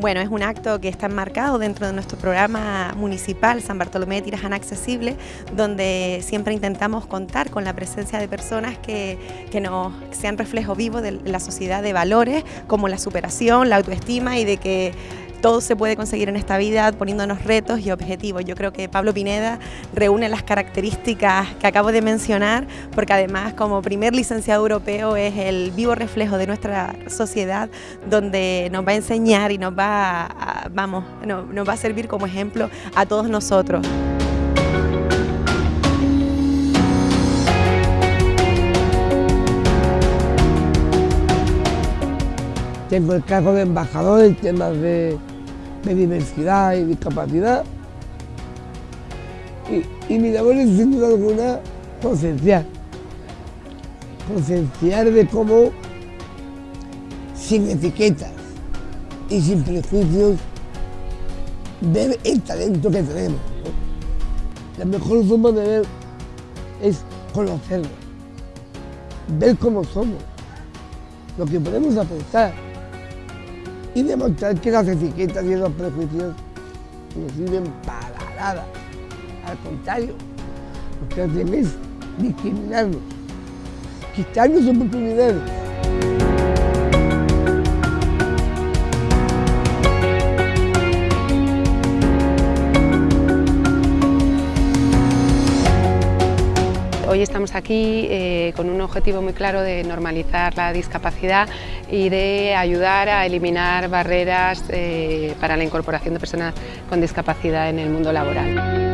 Bueno, es un acto que está enmarcado dentro de nuestro programa municipal San Bartolomé de Tirajana Accesible, donde siempre intentamos contar con la presencia de personas que, que nos sean reflejo vivo de la sociedad de valores como la superación, la autoestima y de que todo se puede conseguir en esta vida poniéndonos retos y objetivos. Yo creo que Pablo Pineda reúne las características que acabo de mencionar, porque además como primer licenciado europeo es el vivo reflejo de nuestra sociedad, donde nos va a enseñar y nos va a, vamos, nos va a servir como ejemplo a todos nosotros. Tengo el cargo de embajador en temas de de diversidad y discapacidad. Y, mi labor es sin duda alguna concienciar. Concienciar de cómo, sin etiquetas y sin prejuicios, ver el talento que tenemos. La mejor forma de ver es conocerlo, ver cómo somos, lo que podemos aportar y demostrar que las etiquetas y los prejuicios no sirven para nada. Al contrario, lo que hacen es discriminarnos, quitarnos oportunidades. Hoy estamos aquí eh, con un objetivo muy claro de normalizar la discapacidad y de ayudar a eliminar barreras eh, para la incorporación de personas con discapacidad en el mundo laboral.